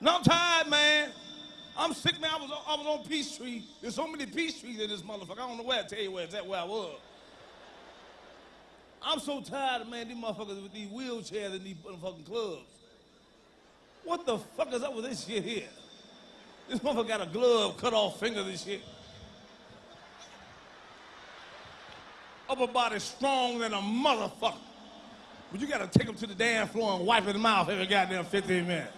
No, I'm tired, man. I'm sick, man. I was, I was on Peachtree. There's so many Peachtrees in this motherfucker. I don't know where I tell you where, that where I was. I'm so tired, man, these motherfuckers with these wheelchairs in these fucking clubs. What the fuck is up with this shit here? This motherfucker got a glove, cut off fingers and shit. Upper body strong than a motherfucker. But you gotta take him to the damn floor and wipe his mouth every goddamn 15 minutes.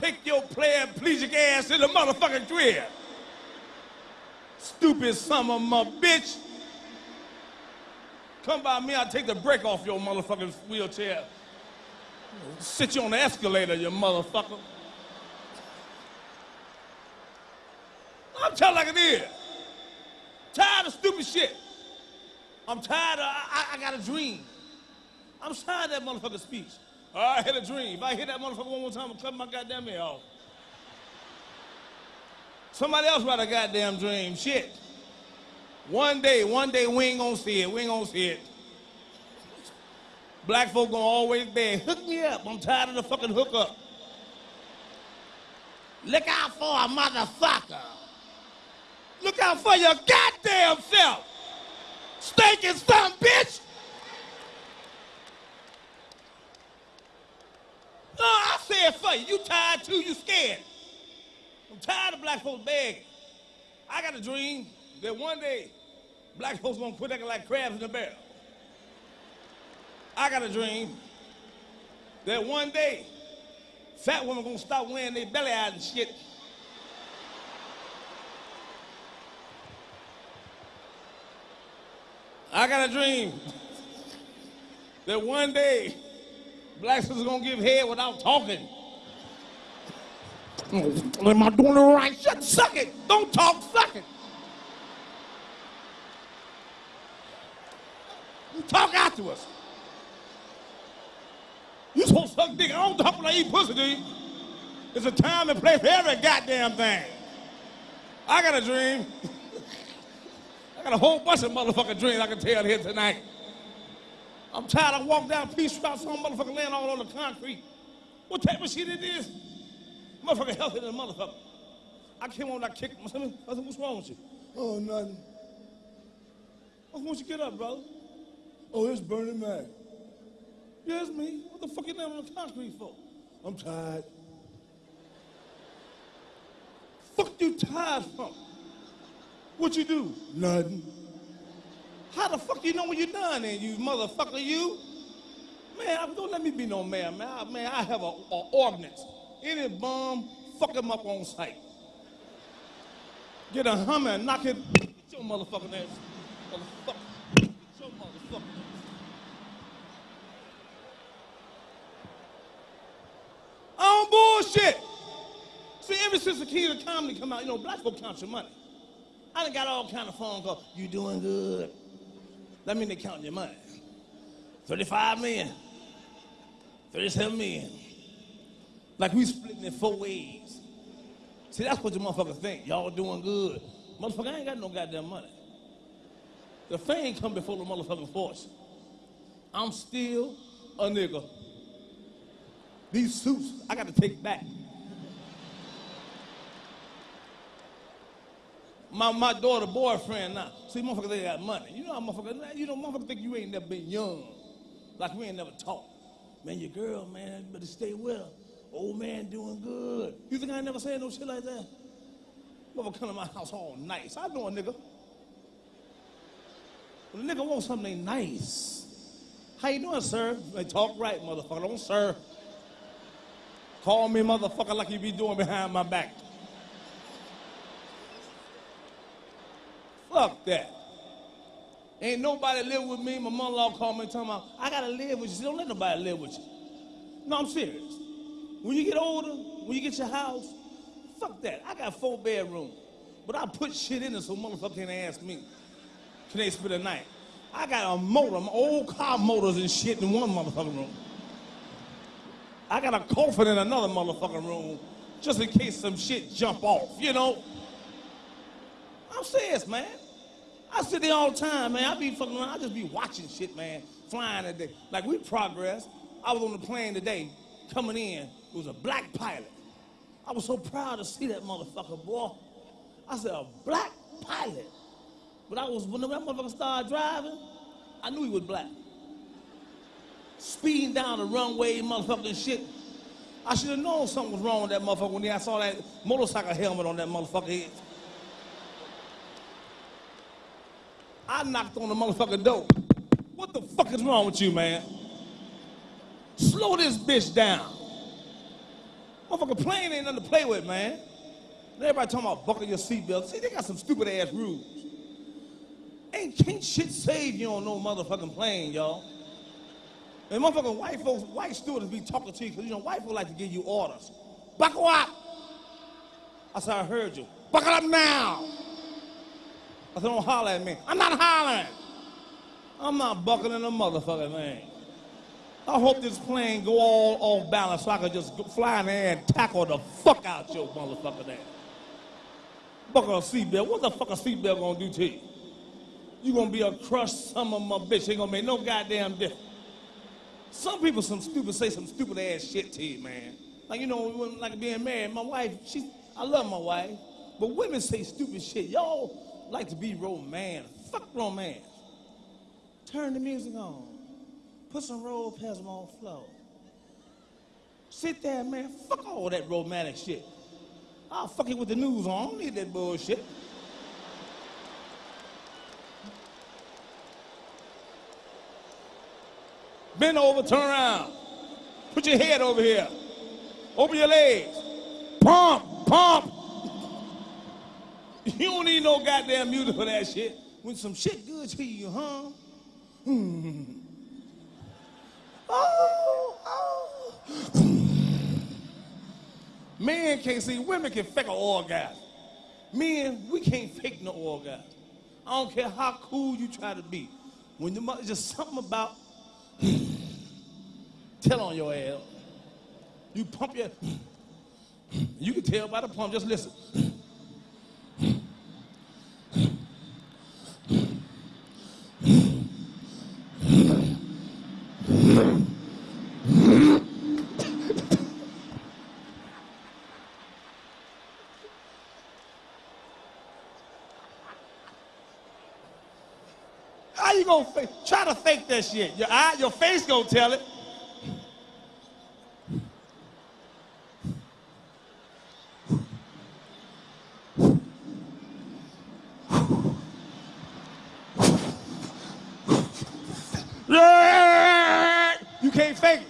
Take your pleasure ass to the motherfucking crib. Stupid son of a bitch. Come by me, I'll take the brake off your motherfucking wheelchair. Sit you on the escalator, you motherfucker. I'm telling like it is. Tired of stupid shit. I'm tired of, I, I, got a dream. I'm tired of that motherfucker speech. Oh, I had a dream. If I hit that motherfucker one more time, I'll cut my goddamn ear off. Somebody else write a goddamn dream. Shit. One day, one day we ain't gonna see it. We ain't gonna see it. Black folk gonna always beg, hook me up. I'm tired of the fucking hookup. Look out for a motherfucker. Look out for your goddamn self. Stinking son, bitch. No, I said for you. You tired too, you scared. I'm tired of black folks begging. I got a dream that one day black folks gonna quit acting like crabs in a barrel. I got a dream that one day fat women gonna stop wearing their belly out and shit. I got a dream that one day blacks is gonna give head without talking. Am I doing it right? Shut, suck it. Don't talk, suck it. You talk afterwards. You supposed to suck dick. I don't talk I eat pussy, do you? It's a time and place for every goddamn thing. I got a dream. I got a whole bunch of motherfucking dreams I can tell here tonight. I'm tired. I walk down Peace Street, some motherfucker laying all on the concrete. What type of shit it is? Motherfucker healthy than a motherfucker. I came on, I kicked. I said, what's wrong with you? Oh, nothing. Why don't you get up, brother? Oh, it's Bernie Mac. Yeah, it's me. What the fuck you laying on the concrete for? I'm tired. Fuck you tired from? What you do? Nothing. How the fuck do you know when you're done then, you motherfucker, you? Man, don't let me be no man, man. I, man, I have a, a ordinance. Any bum, fuck him up on sight. Get a hummer and knock it. Get your motherfucking ass. Motherfucker. Get your motherfucker. On bullshit. See, ever since the King of Comedy come out, you know, black folk count your money. I done got all kind of phone calls. You doing good? That mean they counting your money. 35 million. 37 million. Like we splitting in four ways. See, that's what the motherfuckers think. Y'all doing good. Motherfucker, I ain't got no goddamn money. The fame come before the motherfucking force. I'm still a nigga. These suits, I got to take back. My, my daughter boyfriend now. See, motherfuckers, they got money. You know how motherfuckers, you know, motherfuckers think you ain't never been young. Like we ain't never talked. Man, your girl, man, better stay her. Old man doing good. You think I ain't never said no shit like that? Motherfucker come to my house all nice. I know a nigga. When a nigga wants something nice. How you doing, sir? They talk right, motherfucker. Don't sir. Call me motherfucker like you be doing behind my back. Fuck that. Ain't nobody live with me. My mother-in-law called me talking about, I gotta live with you. Don't let nobody live with you. No, I'm serious. When you get older, when you get your house, fuck that. I got four bedrooms. But I put shit in it so motherfucker can't ask me. Can they spend the night? I got a motor, my old car motors and shit in one motherfucking room. I got a coffin in another motherfucking room just in case some shit jump off, you know? I'm serious, man. I sit there all the time, man. I be fucking around. I just be watching shit, man, flying today. Like we progress. I was on the plane today coming in. It was a black pilot. I was so proud to see that motherfucker, boy. I said, a black pilot. But I was, when that motherfucker started driving, I knew he was black. Speeding down the runway, motherfucking shit. I should have known something was wrong with that motherfucker when I saw that motorcycle helmet on that motherfucker head. I knocked on the motherfucking door. What the fuck is wrong with you, man? Slow this bitch down. Motherfucker plane ain't nothing to play with, man. Everybody talking about buckle your seatbelt. See, they got some stupid ass rules. Ain't can't shit save you on no motherfucking plane, y'all. And motherfucking white folks, white stewardess be talking to you because you know white folks like to give you orders. Buckle up. I said, I heard you. Buckle up now. I said, don't holler at me. I'm not hollering. I'm not buckling a motherfucker, man. I hope this plane go all off balance so I can just fly in and tackle the fuck out your motherfucker there. Buckle a seatbelt. What the fuck a seatbelt gonna do to you? You gonna be a crushed some of my bitch. Ain't gonna make no goddamn difference. Some people some stupid say some stupid ass shit to you, man. Like you know, like being married, my wife, she I love my wife, but women say stupid shit. Y'all like to be romance. Fuck romance. Turn the music on. Put some roll past on floor. Sit there, man. Fuck all that romantic shit. I'll fuck it with the news on. I don't need that bullshit. Bend over, turn around. Put your head over here. Open your legs. Pump, pump. You don't need no goddamn music for that shit. When some shit good to you, huh? Hmm. Oh, oh. Men can't see, women can fake an orgasm. Men, we can't fake no orgasm. I don't care how cool you try to be. When the mother, just something about tell on your ass. You pump your you can tell by the pump, just listen. Gonna? Try to fake that shit. Your eye, your face gonna tell it. You can't fake it.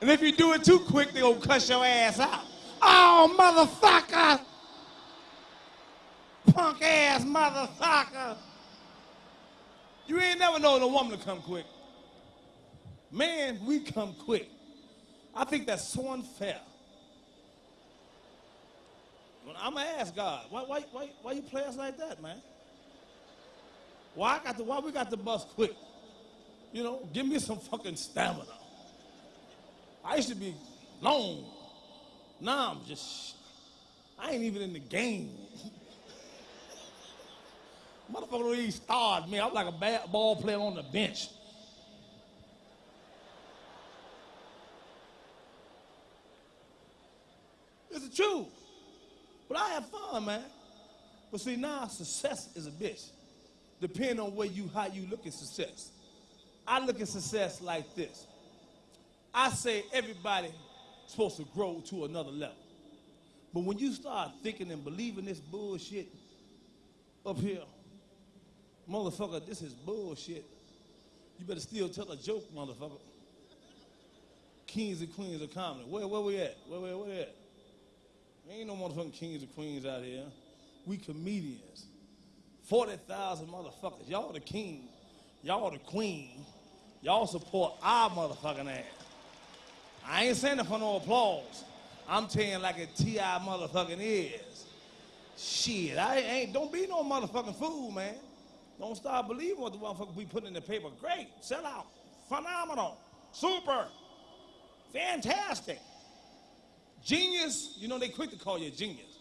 And if you do it too quick, they gonna cuss your ass out. Oh, motherfucker! Punk ass motherfucker! You ain't never known a woman to come quick. Man, we come quick. I think that's so unfair. I'm gonna ask God, why, why, why, why you play us like that, man? Why I got the, why we got the bus quick? You know, give me some fucking stamina. I used to be long. Now I'm just, I ain't even in the game. Motherfucker even start me. I'm like a bad ball player on the bench. It's the truth. But I have fun, man. But see, now success is a bitch. Depending on where you, how you look at success. I look at success like this. I say everybody supposed to grow to another level. But when you start thinking and believing this bullshit up here, motherfucker, this is bullshit. You better still tell a joke, motherfucker. Kings and queens of comedy. Where, where we at? Where, where, where at? Ain't no motherfucking kings and queens out here. We comedians. 40,000 motherfuckers. Y'all the king. Y'all the queen. Y'all support our motherfucking ass. I ain't saying it for no applause. I'm telling like a T.I. motherfucking is. Shit, I ain't, don't be no motherfucking fool, man. Don't start believing what the motherfucker we put in the paper. Great, sell out, phenomenal, super, fantastic. Genius, you know they quick to call you a genius.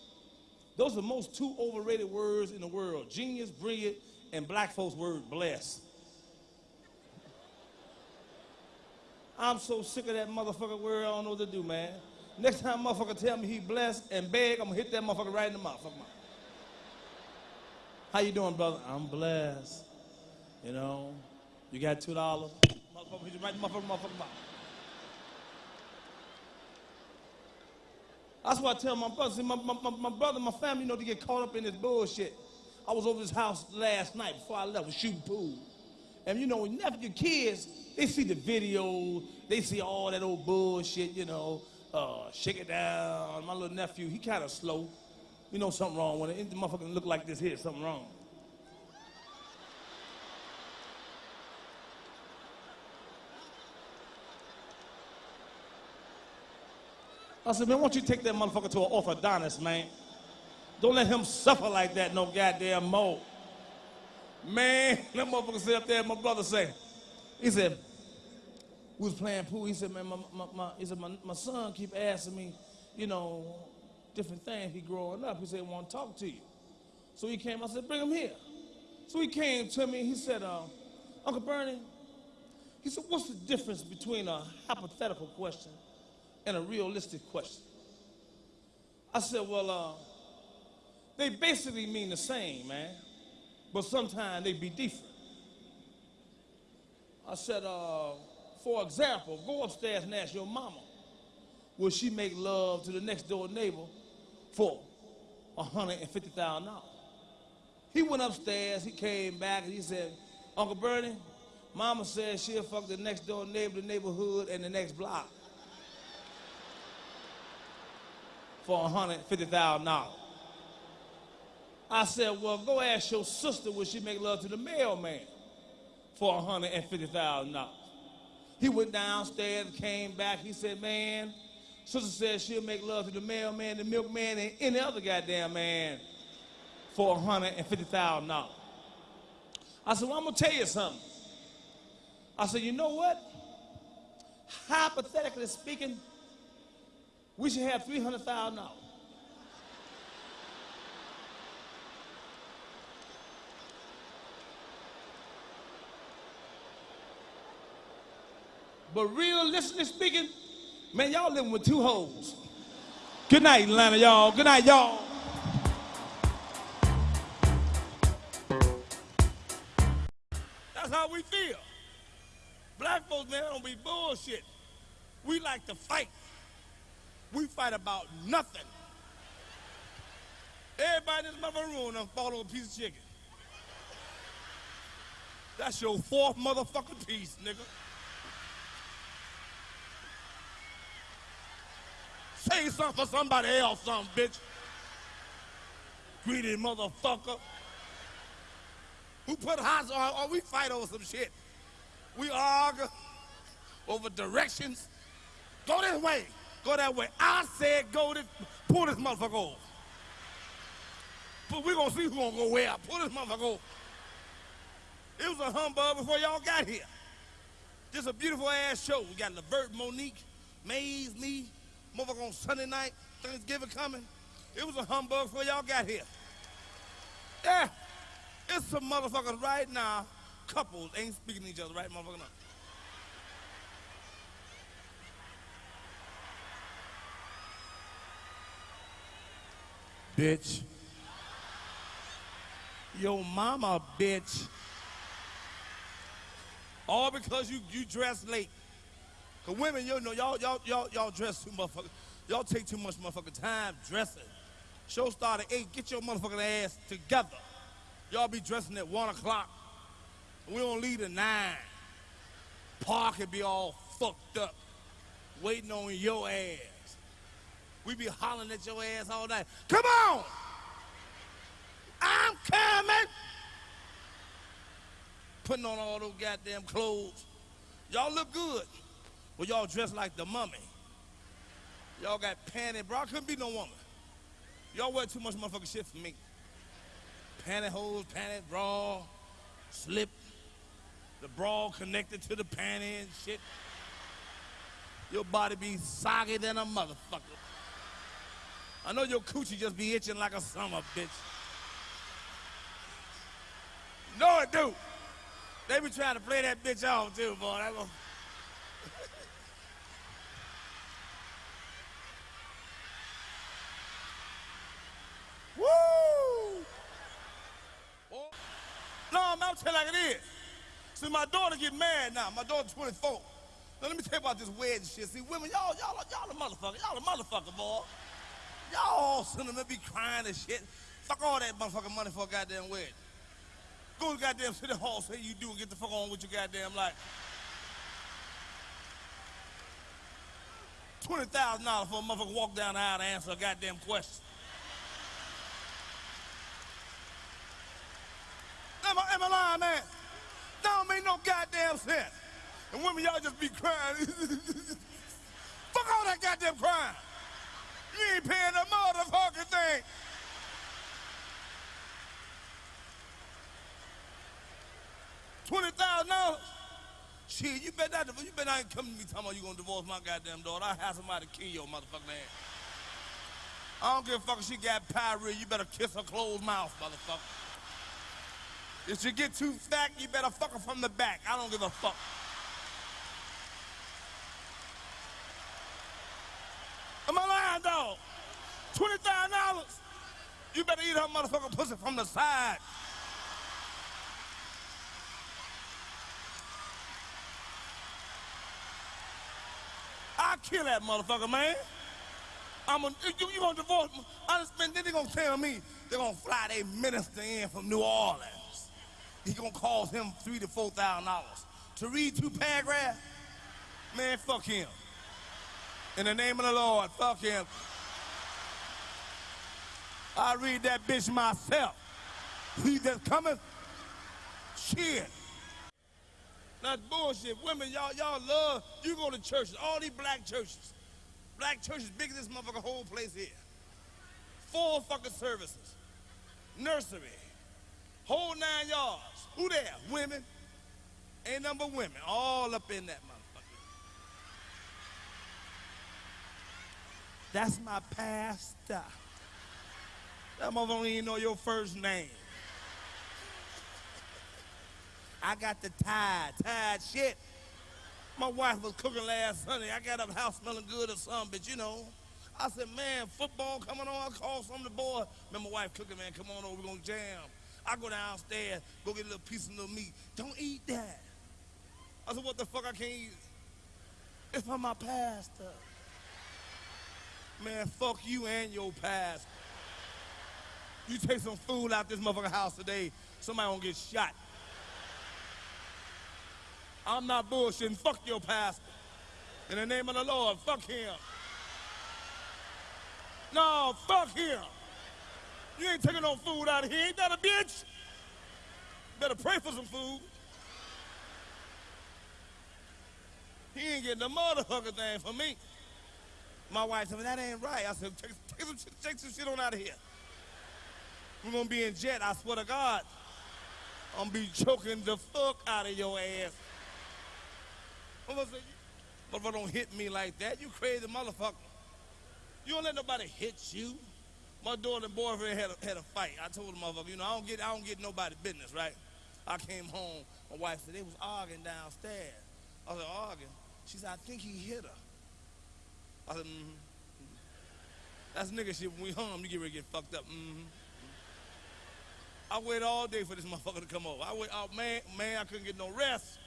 Those are the most two overrated words in the world. Genius, brilliant, and black folks word blessed. I'm so sick of that motherfucker word, I don't know what to do, man. Next time motherfucker tell me he blessed and beg, I'm gonna hit that motherfucker right in the mouth. How you doing, brother? I'm blessed. You know, you got two dollars. That's why I tell my brother, see, my, my, my, brother, my family, you know, to get caught up in this bullshit. I was over his house last night before I left, shooting pool. And you know, when your kids, they see the video, they see all that old bullshit, you know, uh, shake it down. My little nephew, he kind of slow. You know something wrong with it. The motherfucker look like this here, something wrong. I said, man, why don't you take that motherfucker to an orthodontist, man? Don't let him suffer like that no goddamn more. Man, that motherfucker sit up there, my brother say, he said, we was playing pool. He said, man, my, my, my, he said, my, my son keep asking me, you know, different things he growing up. He said, want to talk to you. So he came, I said, bring him here. So he came to me, he said, uh, Uncle Bernie, he said, what's the difference between a hypothetical question and a realistic question? I said, well, uh, they basically mean the same, man, but sometimes they be different. I said, uh, for example, go upstairs and ask your mama, will she make love to the next door neighbor for $150,000? He went upstairs, he came back, and he said, Uncle Bernie, mama said she'll fuck the next door neighbor, the neighborhood, and the next block for $150,000. I said, well, go ask your sister will she make love to the mailman for $150,000. He went downstairs, came back, he said, man, sister said she'll make love to the mailman, the milkman, and any other goddamn man for $150,000. I said, well, I'm gonna tell you something. I said, you know what? Hypothetically speaking, we should have $300,000. But realistically speaking, man, y'all living with two hoes. Good night, Atlanta, y'all. Good night, y'all. That's how we feel. Black folks, man, don't be bullshit. We like to fight. We fight about nothing. Everybody in this motherfucking room done a piece of chicken. That's your fourth motherfucking piece, nigga. Say something for somebody else, something, bitch. Greedy motherfucker. Who put hots on, or we fight over some shit. We argue over directions. Go this way. Go that way. I said go this, pull this motherfucker over. But we gonna see who gonna go where. Pull this motherfucker over. It was a humbug before y'all got here. Just a beautiful ass show. We got Levert, Mo'Nique, Maze, me, motherfucker on Sunday night, Thanksgiving coming. It was a humbug before y'all got here. Yeah, it's some motherfuckers right now, couples ain't speaking to each other right motherfucker now. Bitch. Your mama, bitch. All because you you dress late. Cause women, you know, y'all y'all y'all y'all dress too motherfucker. Y'all take too much motherfucking time dressing. Show start at eight. Get your motherfucking ass together. Y'all be dressing at one o'clock. We don't leave at nine. Park and be all fucked up, waiting on your ass. We be hollering at your ass all night. Come on! I'm coming! Putting on all those goddamn clothes. Y'all look good. Well, y'all dressed like the mummy. Y'all got panty, bro. I couldn't be no woman. Y'all wear too much motherfucking shit for me. Pantyhose, panty, bra, slip, the bra connected to the panty and shit. Your body be soggy than a motherfucker. I know your coochie just be itching like a summer bitch. No, it do. They be trying to play that bitch off too, boy. That gonna... tell you like it is. See, my daughter get mad now. My daughter 24. Now, let me tell you about this wedding shit. See, women, y'all, y'all, y'all a motherfucker. Y'all a motherfucker, boy. Y'all all sitting there be crying and shit. Fuck all that motherfucking money for a goddamn wedding. Go to goddamn city hall, say you do, and get the fuck on with your goddamn life. $20,000 for a motherfucker walk down the aisle to answer a goddamn question. Am I, am I lying, man? That don't make And women, y'all just be crying. Fuck all that goddamn crying. You ain't paying the motherfucking thing. Twenty thousand dollars. Shit, you bet not. You bet I ain't coming to me talking about you gonna divorce my goddamn daughter. I have somebody kill your motherfucking ass. I don't give a fuck if she got pyorrhea. You better kiss her closed mouth, motherfucker. If you get too fat, you better fuck her from the back. I don't give a fuck. Am I lying, dog? Twenty thousand dollars. You better eat her motherfucking pussy from the side. I kill that motherfucker, man. I'm a, you, you gonna divorce me? I just then they gonna tell me they're gonna fly their minister in from New Orleans. He gonna cost him three to four thousand dollars to read two paragraphs. Man, fuck him. In the name of the Lord, fuck him. I read that bitch myself. He just coming. Shit. That's bullshit. Women, y'all, y'all love, you go to churches, all these black churches. Black churches bigger than this motherfucker whole place here. Four fucking services. Nursery. Whole nine yards. Who there? Women. Ain't number women. All up in that motherfucker. That's my pastor. That motherfucker don't even know your first name. I got the tide, tide shit. My wife was cooking last Sunday. I got up house smelling good or something, but you know. I said, man, football coming on. I called some of the boys. Man, my wife cooking, man, come on over, we're gonna jam. I go downstairs, go get a little piece of little meat. Don't eat that. I said, what the fuck I can't eat? It's from my pastor. Man, fuck you and your pastor. You take some food out this motherfucker house today, somebody gonna get shot. I'm not bullshitting. Fuck your pastor. In the name of the Lord, fuck him. No, fuck him. You ain't taking no food out of here. Ain't that a bitch? Better pray for some food. He ain't getting the motherfucker thing for me. My wife said, that ain't right. I said, take, take, some, shit- take some shit on out of here. We're gonna be in jet, I swear to God. I'm be choking the fuck out of your ass. Motherfucker don't hit me like that. You crazy motherfucker. You don't let nobody hit you. My daughter and boyfriend had a, had a fight. I told the motherfucker, you know, I don't get I don't get nobody business, right? I came home. My wife said they was arguing downstairs. I was like, arguing. She said, I think he hit her. I said, mm-hmm. That's nigga shit. When we home, you get ready to get fucked up. Mm-hmm. I waited all day for this motherfucker to come over. I wait, oh man, man, I couldn't get no rest.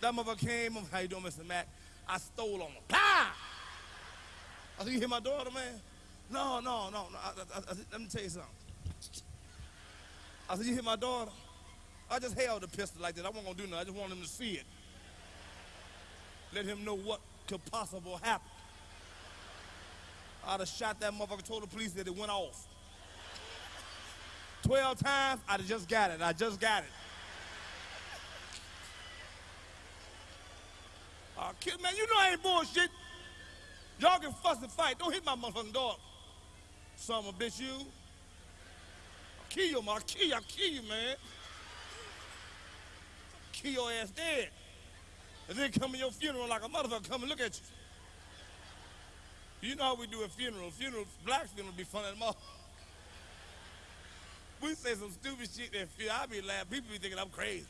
That motherfucker came, how you doing, Mr. Mack? I stole on him. Pow! I said, you hear my daughter, man? No, no, no, no. I, I, I, let me tell you something. I said, you hit my daughter? I just held the pistol like that. I wasn't gonna do nothing. I just wanted him to see it. Let him know what could possibly happen. I'd have shot that motherfucker, told the police that it went off. 12 times, I'd have just got it. I just got it. Uh, kid, man, you know I ain't bullshit. Y'all can fuss and fight. Don't hit my motherfucking dog. Son of bitch, you. I'll kill you, man. I'll kill you. I'll kill you, man. Kill your ass dead. And then come to your funeral like a motherfucker come and look at you. You know how we do a funeral. Funeral, black funeral be fun at all. We say some stupid shit that feel, I be laughing. People be thinking I'm crazy.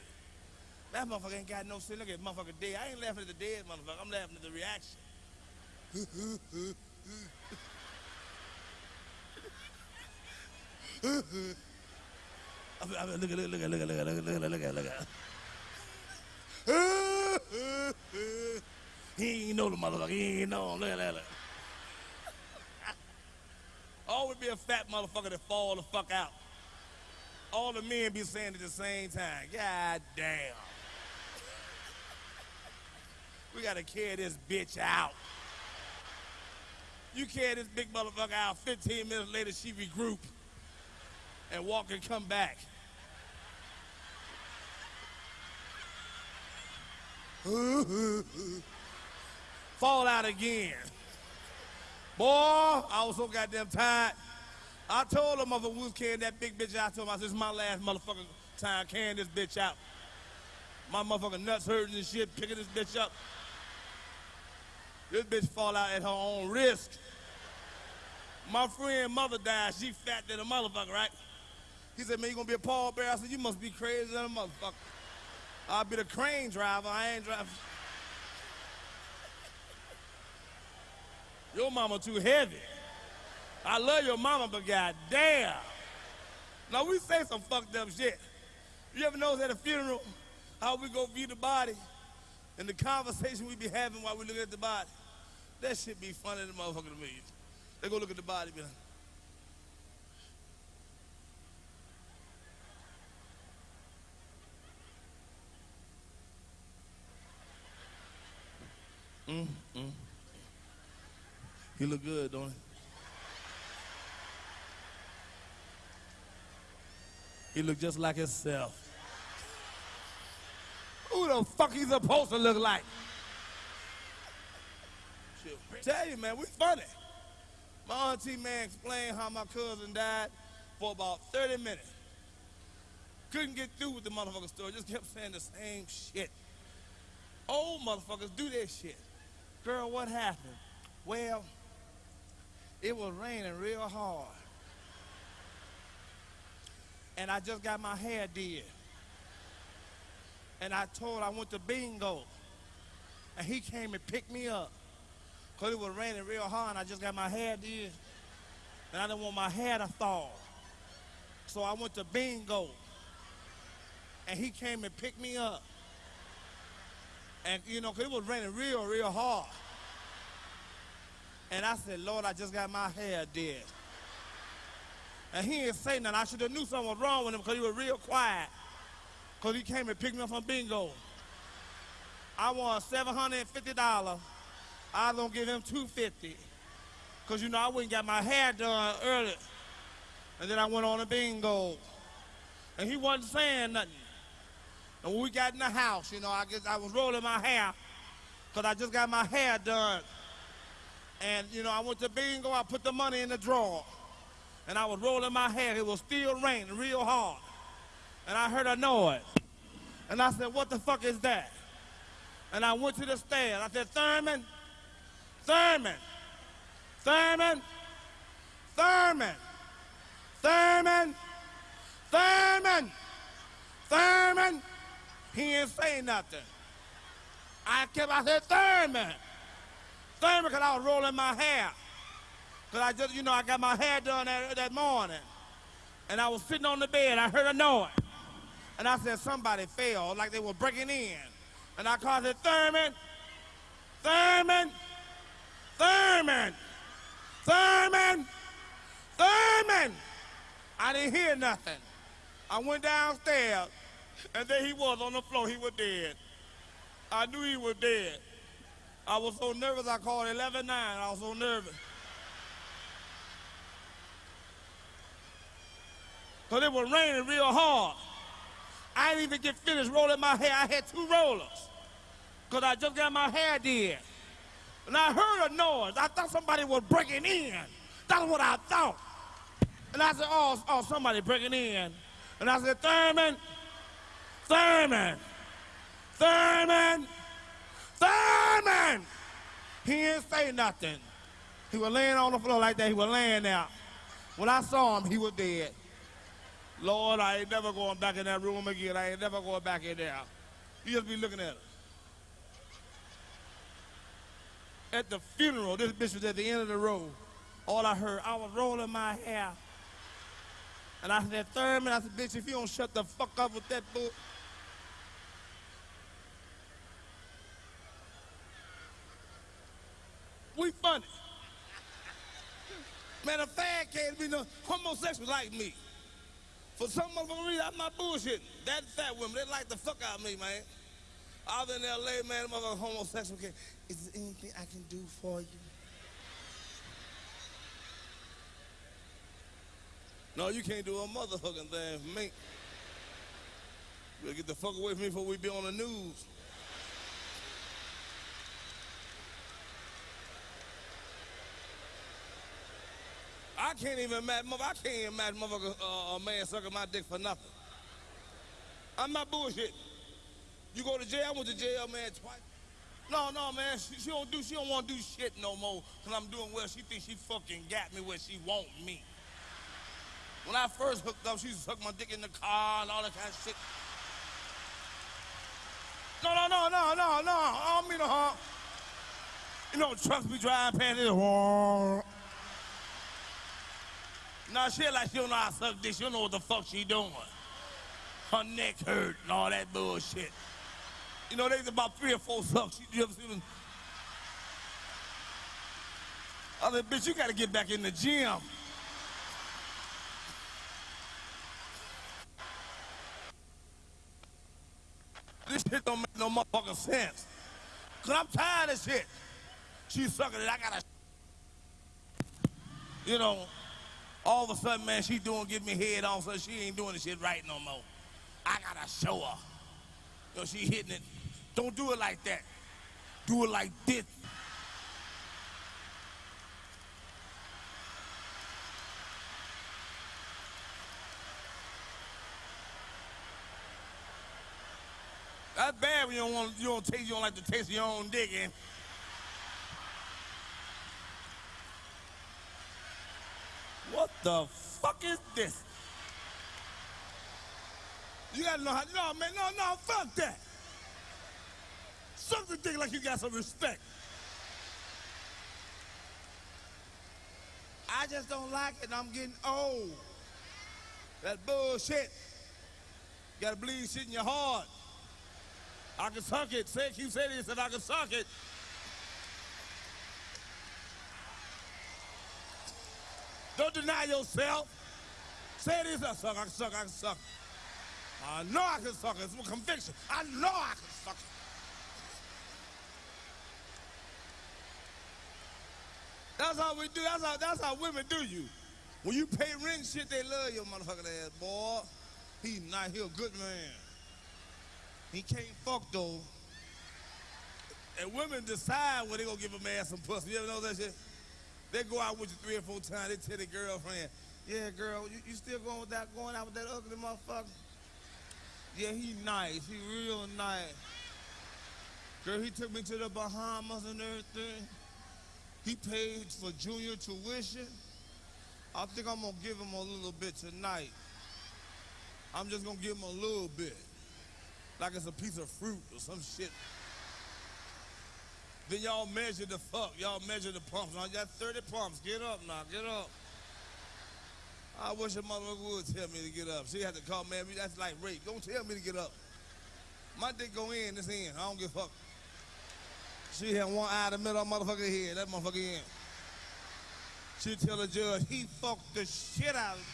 That motherfucker ain't got no sense. Look at motherfucker dead. I ain't laughing at the dead motherfucker. I'm laughing at the reaction. I mean, look at, look at, look at, look at, look at, look at, look at, look at. he ain't know the motherfucker. He ain't know. Look at that. Look. Always be a fat motherfucker that fall the fuck out. All the men be saying at the same time, God damn. We gotta carry this bitch out. You carry this big motherfucker out, 15 minutes later she regroup and walk and come back. Fall out again. Boy, I was so goddamn tired. I told them mother we was carrying that big bitch out. I told him, I said, this is my last motherfucking time carrying this bitch out. My motherfucking nuts hurting and shit, picking this bitch up. This bitch fall out at her own risk. My friend mother died. She fat than a motherfucker, right? He said, man, you gonna be a pallbearer? I said, you must be crazy than a motherfucker. I'll be the crane driver. I ain't driving. Your mama too heavy. I love your mama, but goddamn. Now we say some fucked up shit. You ever notice at a funeral how we go view the body and the conversation we be having while we look at the body? That shit be funny to motherfucker to me. They go look at the body, be like, Mm, mm. He look good, don't he? He look just like himself. Who the fuck he supposed to look like? Tell you, man, we funny. My auntie, man, explained how my cousin died for about 30 minutes. Couldn't get through with the motherfucker story, just kept saying the same shit. Old motherfuckers do that shit. Girl, what happened? Well, it was raining real hard. And I just got my hair did. And I told I went to bingo. And he came and picked me up. Because it was raining real hard and I just got my hair did. And I didn't want my hair to fall. So I went to bingo. And he came and picked me up. And, you know, because it was raining real, real hard. And I said, Lord, I just got my hair did. And he didn't say nothing. I should have knew something was wrong with him because he was real quiet. Because he came and picked me up from bingo. I won $750. I to give him 250 Because, you know, I wouldn't got my hair done early. And then I went on a bingo. And he wasn't saying nothing. And when we got in the house, you know, I guess I was rolling my hair because I just got my hair done. And, you know, I went to bingo, I put the money in the drawer. And I was rolling my hair. It was still raining real hard. And I heard a noise. And I said, what the fuck is that? And I went to the stairs. I said, Thurman, Thurman, Thurman, Thurman, Thurman, Thurman, Thurman. He didn't say nothing. I kept, I said, Thurman. Thurman, because I was rolling my hair. Because I just, you know, I got my hair done that, that morning. And I was sitting on the bed. I heard a noise. And I said, somebody fell, like they were breaking in. And I called it, Thurman, Thurman, Thurman, Thurman, Thurman. I didn't hear nothing. I went downstairs, and there he was on the floor. He was dead. I knew he was dead. I was so nervous, I called 11-9. I was so nervous. Because it was raining real hard. I didn't even get finished rolling my hair. I had two rollers. Because I just got my hair did. And I heard a noise. I thought somebody was breaking in. That's what I thought. And I said, oh, oh, somebody breaking in. And I said, Thurman, Thurman, Thurman, Thurman. He didn't say nothing. He was laying on the floor like that. He was laying there. When I saw him, he was dead. Lord, I ain't never going back in that room again. I ain't never going back in there. You just be looking at her. At the funeral, this bitch was at the end of the road. All I heard, I was rolling my hair. And I said, Thurman, I said, bitch, if you don't shut the fuck up with that bull. We funny. Man, a fag can't be no homosexual like me. For some motherfucking reason, I'm not bullshitting. That fat women, they like the fuck out of me, man. Out in L.A., man, motherfucking homosexual can Is there anything I can do for you? No, you can't do a motherfucking thing for me. Better get the fuck away from me before we be on the news. I can't even imagine, I can't even imagine motherfucker, uh, a man sucking my dick for nothing. I'm not bullshit. You go to jail, I went to jail, man, twice. No, no, man, she, she don't do, she don't want to do shit no more, because I'm doing well. She thinks she fucking got me where she want me. When I first hooked up, she used to suck my dick in the car and all that kind of shit. No, no, no, no, no, no, I don't mean no harm. You know, trucks be driving past this. Nah, she like she don't know how to suck dick. She don't know what the fuck she doing. Her neck hurt and all that bullshit. You know, there's about three or four sucks. You ever seen them? Other bitch, you gotta get back in the gym. This shit don't make no motherfucking sense. Cause I'm tired of shit. She's sucking it, I gotta you know, all of a sudden, man, she doing give me head on, so she ain't doing the shit right no more. I gotta show her. You know, she hitting it. Don't do it like that. Do it like this. That's bad when you don't want you don't taste you don't like the taste of your own dick and What the fuck is this? You gotta know how no man, no, no, fuck that. Something the dick like you got some respect. I just don't like it and I'm getting old. That bullshit. You gotta believe shit in your heart. I can suck it. Say, keep saying it, said I can suck it. Don't deny yourself. Say this, I suck, I suck, I suck. I know I can suck it. It's a conviction. I know I can suck. That's how we do. That's how, that's how women do you. When you pay rent shit, they love your motherfucking ass, boy. He not, he a good man. He can't fuck though. And women decide when they gonna give a man some pussy. You ever know that shit? They go out with you three or four times. They tell their girlfriend, "Yeah, girl, you, you still going with that, going out with that ugly motherfucker? Yeah, he nice. He real nice. Girl, he took me to the Bahamas and everything. He paid for junior tuition. I think I'm gonna give him a little bit tonight. I'm just gonna give him a little bit. Like it's a piece of fruit or some shit. Then y'all measure the fuck. Y'all measure the pumps. I got 30 pumps. Get up now. Get up. I wish a motherfucker would tell me to get up. She had to call man. That's like rape. Don't tell me to get up. My dick go in, it's in. I don't give a fuck. She had one eye in the middle of motherfucker head. That motherfucker in. She tell the judge he fucked the shit out of me.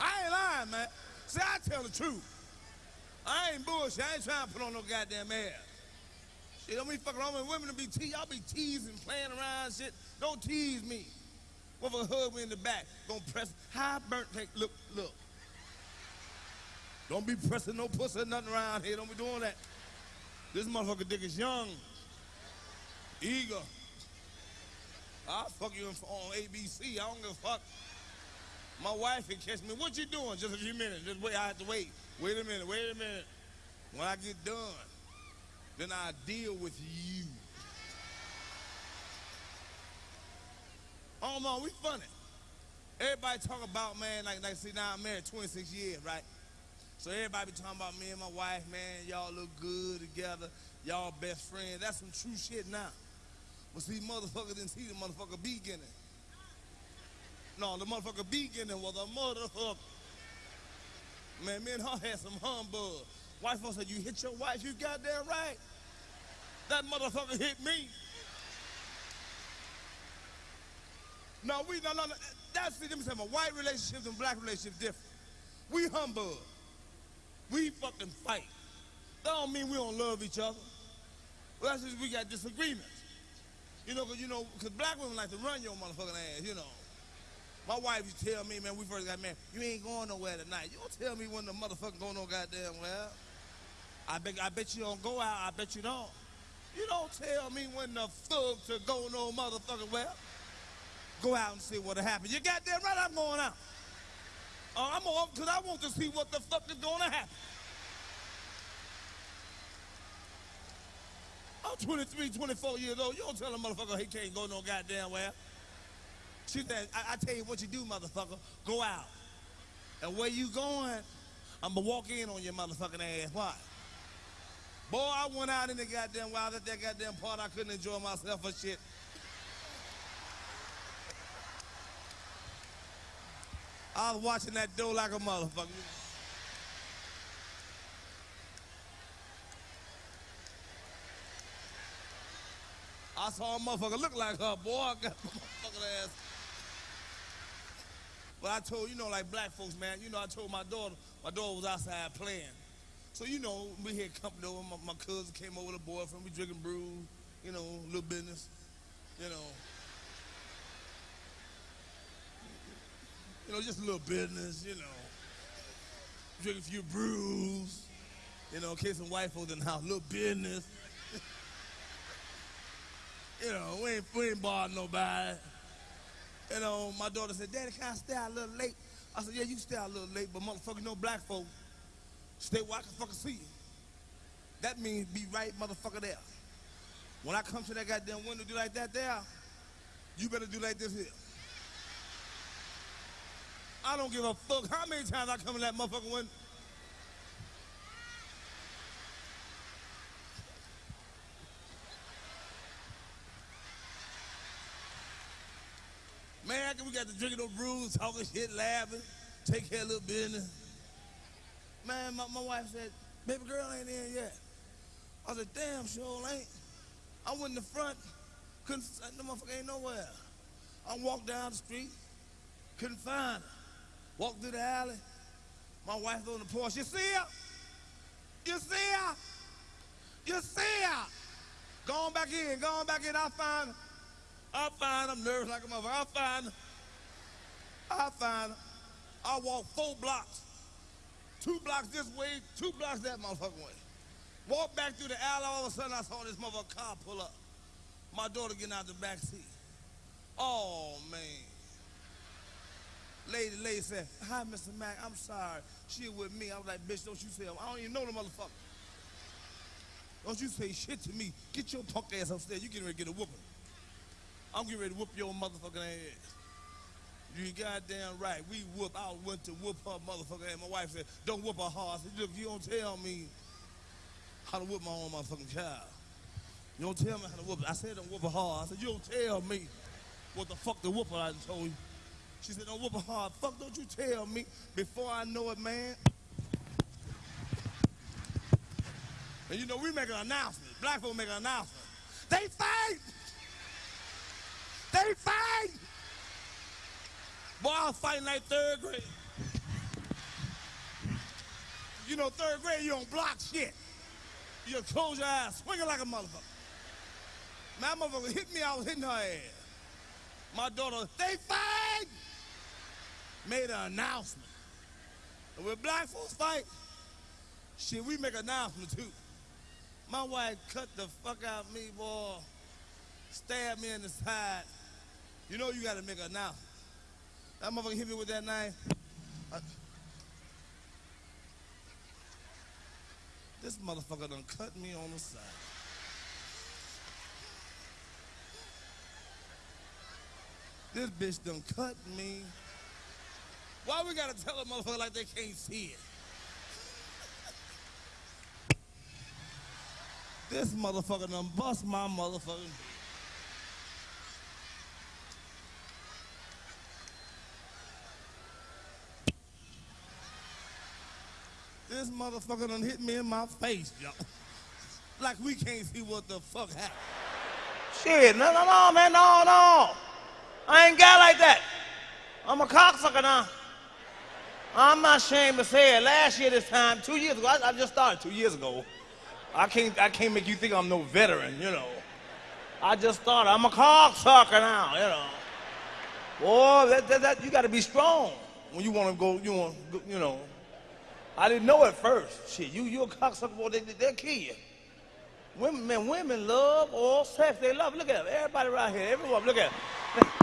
I ain't lying, man. I tell the truth. I ain't bullshit. I ain't trying to put on no goddamn air. Shit, don't be fucking around with women to be teased. Y'all be teasing, playing around shit. Don't tease me. Motherfucker hug me in the back. Gonna press. High burnt take. Look, look. Don't be pressing no pussy or nothing around here. Don't be doing that. This motherfucker dick is young. Eager. I'll fuck you on ABC. I don't give a fuck. My wife had catch me. What you doing? Just a few minutes. Just wait. I have to wait. Wait a minute. Wait a minute. When I get done, then I deal with you. Oh man, we funny. Everybody talk about man like like see now I'm married 26 years, right? So everybody be talking about me and my wife, man. Y'all look good together. Y'all best friends. That's some true shit now. But see, motherfucker didn't see the motherfucker beginning. No, the motherfucker beginning was a motherfucker. Man, me and her had some humbug. Wife folks said, you hit your wife, you goddamn right. That motherfucker hit me. No, we, no, no, no. That's, see, them saying, white relationships and black relationships different. We humbug. We fucking fight. That don't mean we don't love each other. Well, that's just we got disagreements. You know, cause you know, cause black women like to run your motherfucking ass, you know. My wife used to tell me, man, we first got married, you ain't going nowhere tonight. You don't tell me when the motherfucker going no goddamn well. I bet, I bet you don't go out, I bet you don't. You don't tell me when the fuck to go no motherfucking well. Go out and see what'll happen. You goddamn right I'm going out. Uh, I'm off because I want to see what the fuck is going to happen. I'm 23, 24 years old. You don't tell a motherfucker he can't go no goddamn well. She said, I, I tell you what you do, motherfucker. Go out. And where you going, I'm going to walk in on your motherfucking ass. Why? Boy, I went out in the goddamn wild at that goddamn part. I couldn't enjoy myself for shit. I was watching that door like a motherfucker. I saw a motherfucker look like her, boy. I got a motherfucking ass. But I told, you know, like black folks, man, you know, I told my daughter, my daughter was outside playing. So, you know, we had company over, my, my cousin came over with a boyfriend, we drinking brew, you know, little business, you know. You know, just a little business, you know. Drink a few brews, you know, in case some white folks in the house, little business. you know, we ain't, we ain't barring nobody. You um, know, my daughter said, Daddy, can I stay out a little late? I said, yeah, you stay out a little late, but motherfucker, no black folk stay where I can fucking see you. That means be right motherfucker there. When I come to that goddamn window do like that there, you better do like this here. I don't give a fuck how many times I come in that motherfucking window. We got to drinking no brews, talking shit, laughing, take care of little business. Man, my, my wife said, baby girl ain't in yet. I said, damn, sure ain't. I went in the front, couldn't, the motherfucker ain't nowhere. I walked down the street, couldn't find her. Walked through the alley, my wife on the porch. You see her? You see her? You see her? Going back in, going back in, I find her. I find her, I'm nervous like a motherfucker. I find her. I find. I walk four blocks. Two blocks this way, two blocks that motherfucking way. Walk back through the alley, all of a sudden I saw this motherfucker car pull up. My daughter getting out the back seat. Oh, man. Lady, lady said, hi, Mr. Mack, I'm sorry. She with me. I was like, bitch, don't you say, I don't even know the motherfucker. Don't you say shit to me. Get your punk ass upstairs. You getting ready to get a whooping. I'm getting ready to whoop your motherfucking ass. You goddamn right. We whoop. I went to whoop her motherfucker. And My wife said, don't whoop her hard. I said, look, you don't tell me how to whoop my own motherfucking child. You don't tell me how to whoop it. I said don't whoop her hard. I said, you don't tell me what the fuck the whooper I told you. She said, don't whoop her hard. Fuck, don't you tell me before I know it, man. And you know, we make an announcement. Black folk make an announcement. They fight! They fight! Boy, I was fighting like third grade. You know, third grade, you don't block shit. You close your eyes, swinging like a motherfucker. My motherfucker hit me, I was hitting her ass. My daughter, they fight! Made an announcement. And when black folks fight, shit, we make an announcement too. My wife cut the fuck out of me, boy. Stabbed me in the side. You know you gotta make an announcement. That motherfucker hit me with that knife. I, this motherfucker done cut me on the side. This bitch done cut me. Why we gotta tell a motherfucker like they can't see it? This motherfucker done bust my motherfucking. This motherfucker done hit me in my face, yo. Like we can't see what the fuck happened. Shit, no, no, no, man, no, no. I ain't got like that. I'm a cocksucker now. I'm not ashamed to say it. Last year this time, two years ago, I, I just started two years ago. I can't, I can't make you think I'm no veteran, you know. I just started. I'm a cocksucker now, you know. Boy, that, that, that, you got to be strong when you want to go, you want, you know. I didn't know at first. Shit, you, you a cocksucker, boy, they, they'll kill you. Women, man, women love all sex. They love. Look at them. Everybody around here, everyone, look at them.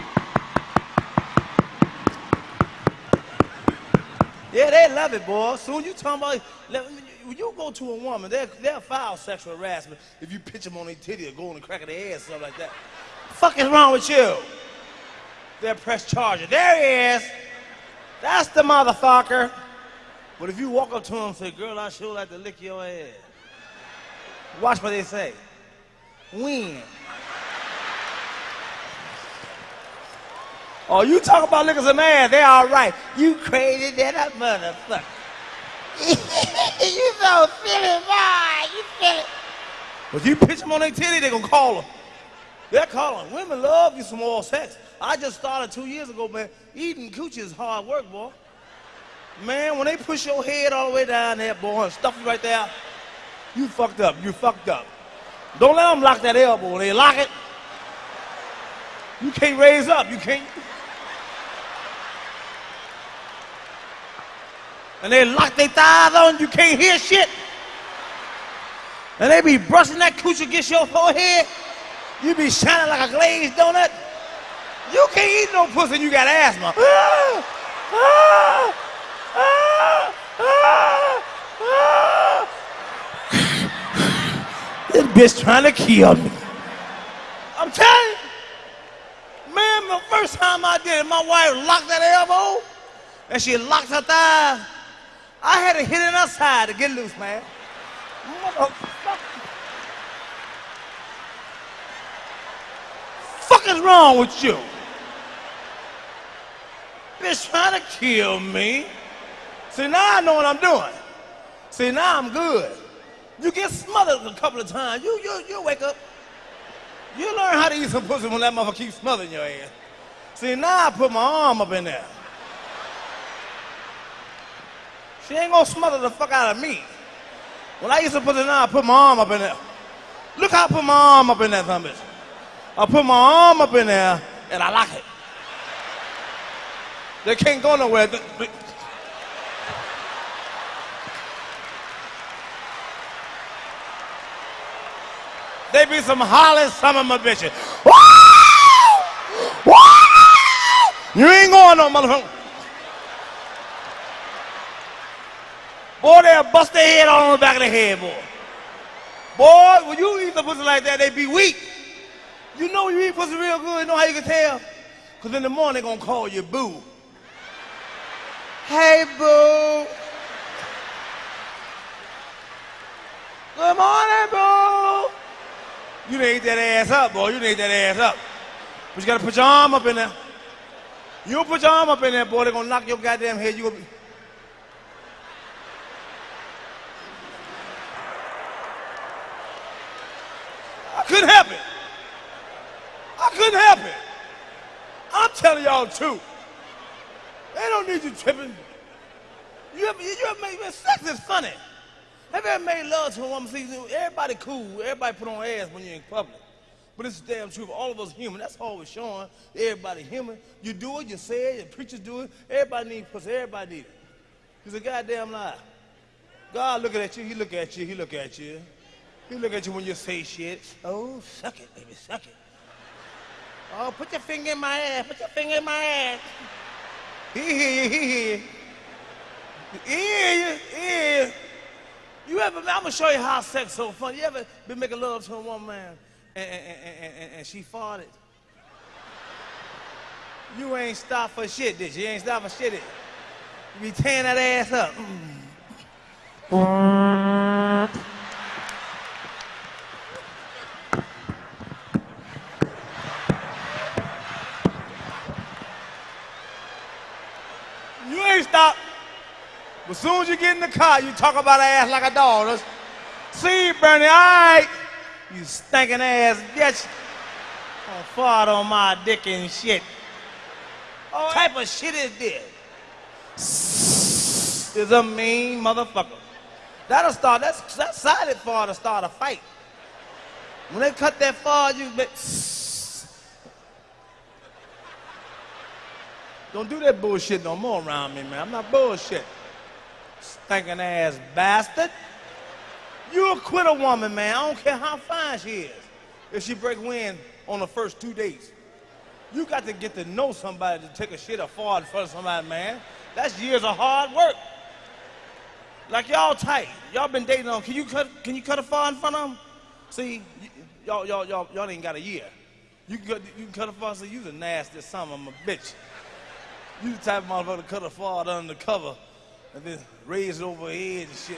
Yeah, they love it, boy. Soon you talking about, when you go to a woman, they'll, they'll file sexual harassment if you pitch them on their titty or go on the crack of their ass, stuff like that. fuck is wrong with you? They'll press charges. There he is. That's the motherfucker. But if you walk up to them and say, girl, I sure like to lick your ass. Watch what they say. When? Oh, you talk about licking some ass, they all right. You crazy than a motherfucker. you so silly, boy. You silly. But you pitch them on their titty, they gonna call them. They're calling. Women love you some more sex. I just started two years ago, man. Eating coochie is hard work, boy. Man, when they push your head all the way down there, boy, and stuff you right there, you fucked up. You fucked up. Don't let them lock that elbow. When they lock it, you can't raise up. You can't. And they lock their thighs on, you can't hear shit. And they be brushing that coochie against your forehead. You be shining like a glazed donut. You can't eat no pussy you got asthma. Ah, ah, this bitch trying to kill me. I'm telling you. Man, the first time I did it, my wife locked that elbow and she locked her thigh. I had to hit it outside to get loose, man. What the fuck is wrong with you? Bitch trying to kill me. See, now I know what I'm doing. See, now I'm good. You get smothered a couple of times. You, you, you wake up. You learn how to eat some pussy when that motherfucker keeps smothering your ass. See, now I put my arm up in there. She ain't gonna smother the fuck out of me. When I used to put it on, I put my arm up in there. Look how I put my arm up in there, some bitch. I put my arm up in there and I lock it. They can't go nowhere. They be some hollering some of my bitches. You ain't going no motherfucker. Boy, they'll bust their head on the back of the head, boy. Boy, when you eat the pussy like that, they be weak. You know you eat pussy real good, you know how you can tell? Because in the morning, they're going to call you boo. Hey, boo. Good morning, boo. You eat that ass up, boy. You eat that ass up. But you got to put your arm up in there. You put your arm up in there, boy, they're going to knock your goddamn head. You gonna be... I couldn't help it. I couldn't help it. I'm telling y'all the truth. They don't need you tripping. You ever, you ever made, sex is funny. Have you ever made love to a woman? See, everybody cool. Everybody put on ass when you're in public. But it's the damn truth. All of us human. That's all we're showing. Everybody human. You do it, you say it, your preachers do it. Everybody needs pussy. Everybody needs it. It's a goddamn lie. God looking at you, he look at you, he look at you. He look at you when you say shit. Oh, suck it, baby, suck it. Oh, put your finger in my ass, put your finger in my ass. He hear you, he hear you. He hear you, he hear you. You ever, I'm gonna show you how sex so fun. You ever been making love to a woman, man, and, and, and, and, and she farted? You ain't stop for shit, did you? You ain't stop for shit? You be tearing that ass up. Mm. But soon as you get in the car, you talk about ass like a dog. Let's see, Bernie, all right. You stinking ass bitch. Oh, fart on my dick and shit. What type of shit is this? Is a mean motherfucker. That'll start, that's, that's silent fart to start a fight. When they cut that fart, you be, Don't do that bullshit no more around me, man. I'm not bullshit. Stinking ass bastard. You'll quit a woman, man. I don't care how fine she is. If she break wind on the first two dates. You got to get to know somebody to take a shit or fart in front of somebody, man. That's years of hard work. Like y'all tight. Y'all been dating on. Can you cut? Can you cut a fart in front of them? See, y'all, y'all, y'all, y'all ain't got a year. You can cut, you can cut a fart. So you the nasty son of a bitch. You the type of motherfucker to cut a fart under the cover and then raise it over head and shit.